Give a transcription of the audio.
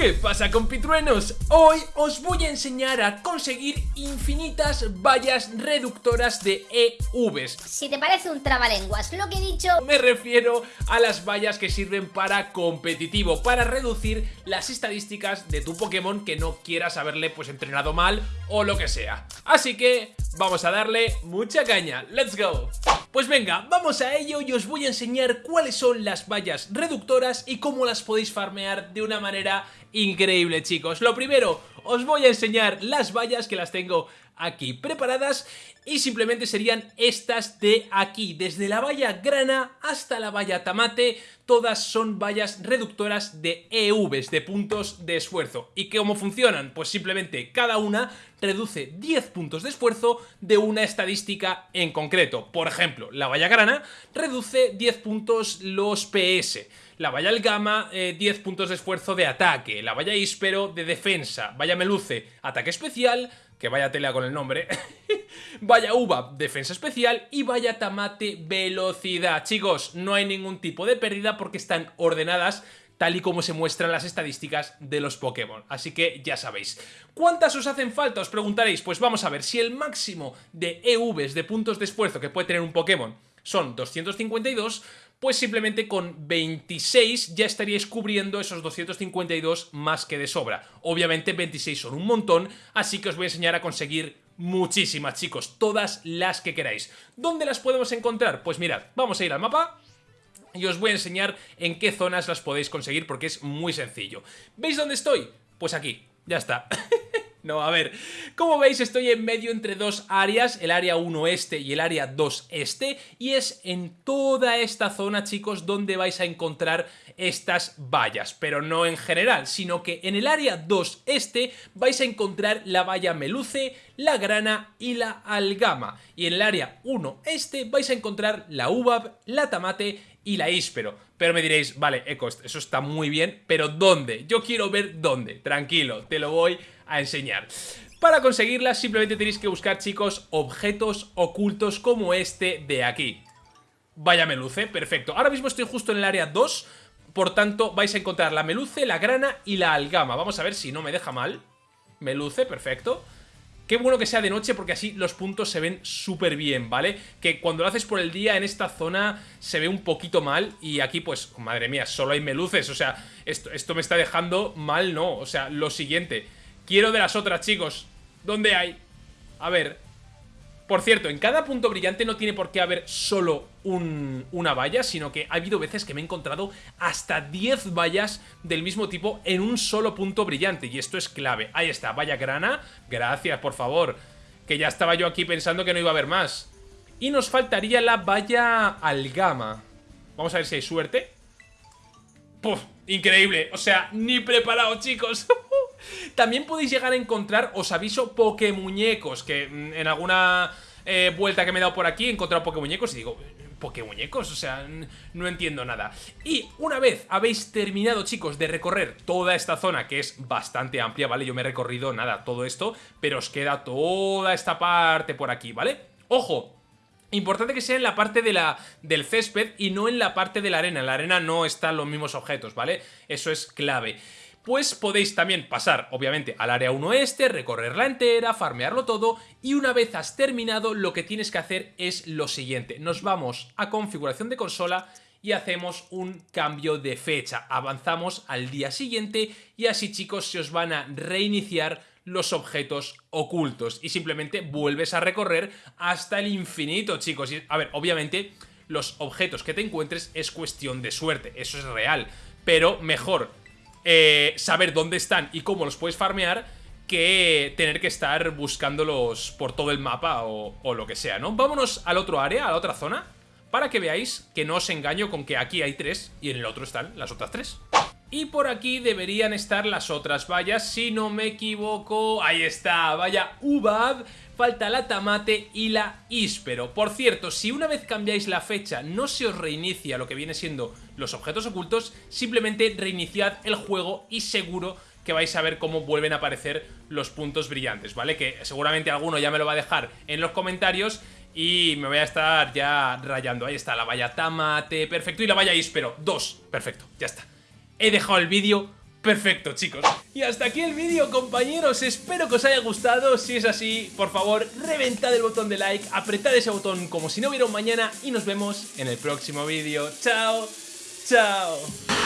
¿Qué pasa compitruenos? Hoy os voy a enseñar a conseguir infinitas vallas reductoras de EVs Si te parece un trabalenguas lo que he dicho Me refiero a las vallas que sirven para competitivo Para reducir las estadísticas de tu Pokémon que no quieras haberle pues entrenado mal o lo que sea Así que vamos a darle mucha caña, ¡let's go! Pues venga, vamos a ello y os voy a enseñar cuáles son las vallas reductoras y cómo las podéis farmear de una manera increíble chicos. Lo primero, os voy a enseñar las vallas que las tengo aquí preparadas y simplemente serían estas de aquí, desde la valla grana hasta la valla tamate, todas son vallas reductoras de EVs, de puntos de esfuerzo. ¿Y cómo funcionan? Pues simplemente cada una reduce 10 puntos de esfuerzo de una estadística en concreto. Por ejemplo, la valla grana reduce 10 puntos los PS, la valla Algama, 10 eh, puntos de esfuerzo de ataque, la valla Íspero de defensa, valla Meluce, ataque especial, que vaya tela con el nombre, vaya uva, defensa especial y vaya tamate, velocidad. Chicos, no hay ningún tipo de pérdida porque están ordenadas tal y como se muestran las estadísticas de los Pokémon. Así que ya sabéis. ¿Cuántas os hacen falta? Os preguntaréis. Pues vamos a ver, si el máximo de EVs, de puntos de esfuerzo que puede tener un Pokémon, son 252, pues simplemente con 26 ya estaríais cubriendo esos 252 más que de sobra. Obviamente 26 son un montón, así que os voy a enseñar a conseguir muchísimas, chicos, todas las que queráis. ¿Dónde las podemos encontrar? Pues mirad, vamos a ir al mapa y os voy a enseñar en qué zonas las podéis conseguir porque es muy sencillo. ¿Veis dónde estoy? Pues aquí, ya está. No, a ver, como veis estoy en medio entre dos áreas, el área 1 este y el área 2 este, y es en toda esta zona, chicos, donde vais a encontrar estas vallas, pero no en general, sino que en el área 2 este vais a encontrar la valla meluce, la grana y la algama, y en el área 1 este vais a encontrar la uvab, la tamate y la íspero. Pero me diréis, vale, Eco, eso está muy bien, pero ¿dónde? Yo quiero ver dónde. Tranquilo, te lo voy a enseñar. Para conseguirla simplemente tenéis que buscar, chicos, objetos ocultos como este de aquí. Vaya meluce, perfecto. Ahora mismo estoy justo en el área 2, por tanto vais a encontrar la meluce, la grana y la algama. Vamos a ver si no me deja mal. Meluce, perfecto. Qué bueno que sea de noche porque así los puntos se ven súper bien, ¿vale? Que cuando lo haces por el día en esta zona se ve un poquito mal y aquí pues, madre mía, solo hay meluces, o sea, esto, esto me está dejando mal, ¿no? O sea, lo siguiente, quiero de las otras, chicos, ¿dónde hay? A ver, por cierto, en cada punto brillante no tiene por qué haber solo una valla, sino que ha habido veces que me he encontrado hasta 10 vallas del mismo tipo en un solo punto brillante, y esto es clave. Ahí está, valla grana, gracias, por favor, que ya estaba yo aquí pensando que no iba a haber más. Y nos faltaría la valla algama. Vamos a ver si hay suerte. ¡Puf! Increíble, o sea, ni preparado, chicos. También podéis llegar a encontrar, os aviso, Pokémuñecos, que mm, en alguna eh, vuelta que me he dado por aquí he encontrado Pokémuñecos y digo, Pokémuñecos, o sea, no entiendo nada. Y una vez habéis terminado, chicos, de recorrer toda esta zona, que es bastante amplia, ¿vale? Yo me he recorrido, nada, todo esto, pero os queda toda esta parte por aquí, ¿vale? ¡Ojo! Importante que sea en la parte de la, del césped y no en la parte de la arena. En la arena no están los mismos objetos, ¿vale? Eso es clave pues podéis también pasar, obviamente, al área 1 este, recorrerla entera, farmearlo todo, y una vez has terminado, lo que tienes que hacer es lo siguiente. Nos vamos a configuración de consola y hacemos un cambio de fecha. Avanzamos al día siguiente y así, chicos, se os van a reiniciar los objetos ocultos y simplemente vuelves a recorrer hasta el infinito, chicos. A ver, obviamente los objetos que te encuentres es cuestión de suerte, eso es real, pero mejor eh, saber dónde están y cómo los puedes farmear que tener que estar buscándolos por todo el mapa o, lo que sea, ¿no? Vámonos al otro área, a la otra zona, para que veáis que no os engaño con que aquí hay tres y en el otro están las otras tres. Y por aquí deberían estar las otras vallas, si no me equivoco... Ahí está, vaya UBAB, falta la Tamate y la Íspero. Por cierto, si una vez cambiáis la fecha no se os reinicia lo que viene siendo los objetos ocultos, simplemente reiniciad el juego y seguro que vais a ver cómo vuelven a aparecer los puntos brillantes, ¿vale? Que seguramente alguno ya me lo va a dejar en los comentarios y me voy a estar ya rayando. Ahí está, la valla Tamate, perfecto, y la valla Íspero, dos, perfecto, ya está he dejado el vídeo Perfecto, chicos. Y hasta aquí el vídeo, compañeros. Espero que os haya gustado. Si es así, por favor, reventad el botón de like, apretad ese botón como si no hubiera un mañana y nos vemos en el próximo vídeo. ¡Chao! ¡Chao!